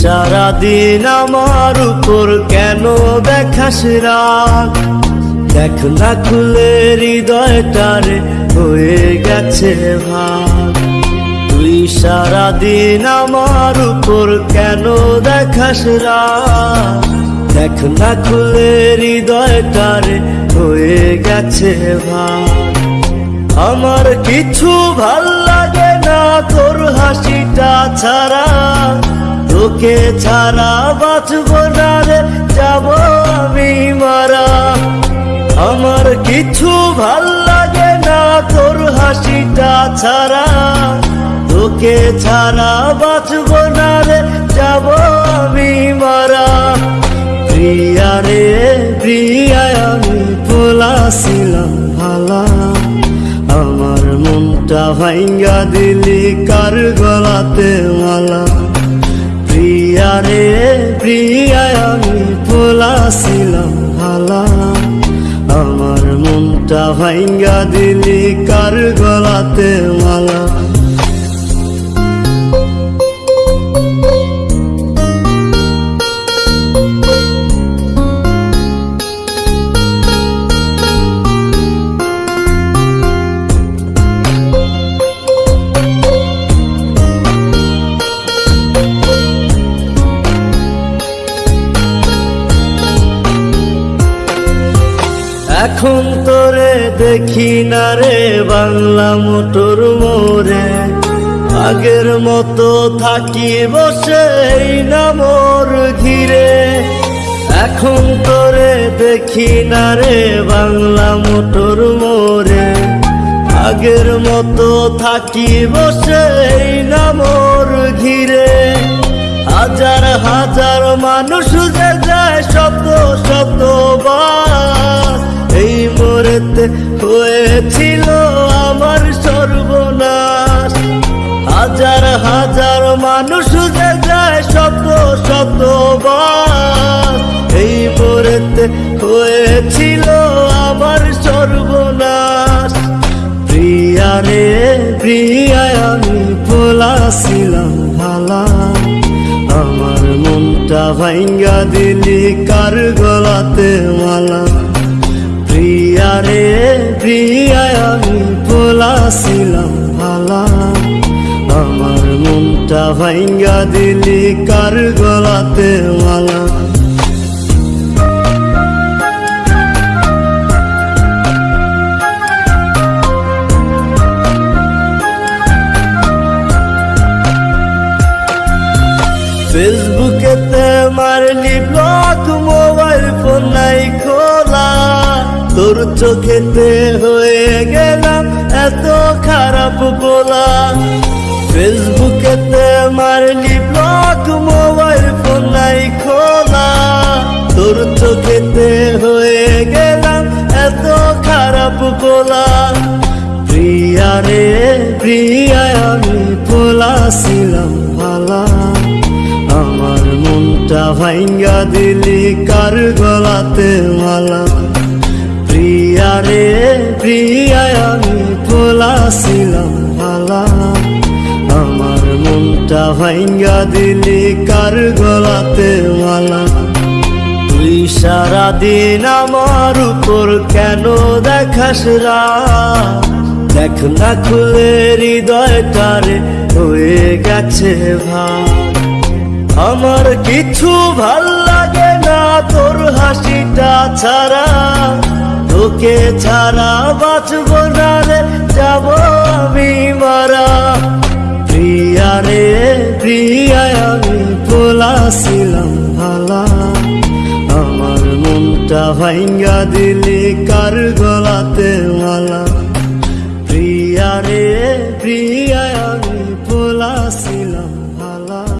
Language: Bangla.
সারাদিন আমার উপর কেন দেখাস রাগ? দেখ না খুলে হৃদয়টারে হয়ে গেছে ভাগ। তুই সারাদিন আমার উপর কেন দেখাস রাগ? দেখ না খুলে হৃদয়টারে হয়ে গেছে ভাগ। আমার কিছু ভালো লাগে না তোর হাসিটা ছাড়া। তোকে ছাড়া বাঁচব না রে, যাব আমি মারা। আমার কিছু ভালো লাগে না তোর হাসিটা ছাড়া। তোকে ছাড়া বাঁচব না রে, যাব আমি মারা। প্রিয়া রে প্রিয়া আমি পোলাছিলাম ভালা। আমার মনটা ভাঙ্গা দিলি কার গলাতে মালা? প্রিয়া আমি পোলাছিলাম ভালা আমার মনটা ভাঙ্গা দিলি কার গলাতে মালা? এখন তোরে দেখি না রে বাংলা মোটর মোরে আগের মতো থাকি বসে না মোর ঘিরে। এখন তোরে দেখি না রে বাংলা মোটর মোরে আগের মতো থাকি বসে না মোর ঘিরে। হাজার হাজার মানুষ যে যায় শত শত বার। এই মোরেতে হয়েছিল আমার সর্বনাশ। হাজার হাজার মানুষ যে যায় শত শতবার এই মোরেতে হয়েছিল আমার সর্বনাশ। প্রিয়া রে প্রিয়া আমি বলাছিলাম ভালা আমার মনটা ভাঙ্গা দিলি কার গলাতে মালা? প্রিয়া রে প্রিয়া আমি বলাছিলাম ভালা। আমার মনটা ভাঙ্গা দিলি কার গলাতে মালা। ফেসবুকেতে মারলি তোর চোখেতে হয়ে গেলাম এত খারাপ বলা ফেসবুকেতে মারলি ব্লক মোবাইল ফোন নাই খোলা। তোর চোখেতে হয়ে গেলাম এত খারাপ বলা প্রিয়া রে প্রিয়া আমি বলাছিলাম ভালা। আমার মনটা ভাঙ্গা দিলি, কার গলাতে মালা? প্রিয়া রে আমি বলাছিলাম ভালা আমার মনটা ভাঙ্গা দিলি কার গলাতে মালা। তুই সারাদিন আমার উপর কেন দেখাস রাগ? দেখ না খুলে হৃদয়টারে হয়ে গেছে ভাগ। আমার কিছু ভালো লাগে না, তোর হাসিটা ছাড়া তোকে ছাড়া বাঁচব না রে, যাব আমি মারা। প্রিয়া রে প্রিয়া আমি বলাছিলাম ভালা। আমার মনটা ভাঙ্গা দিলি কার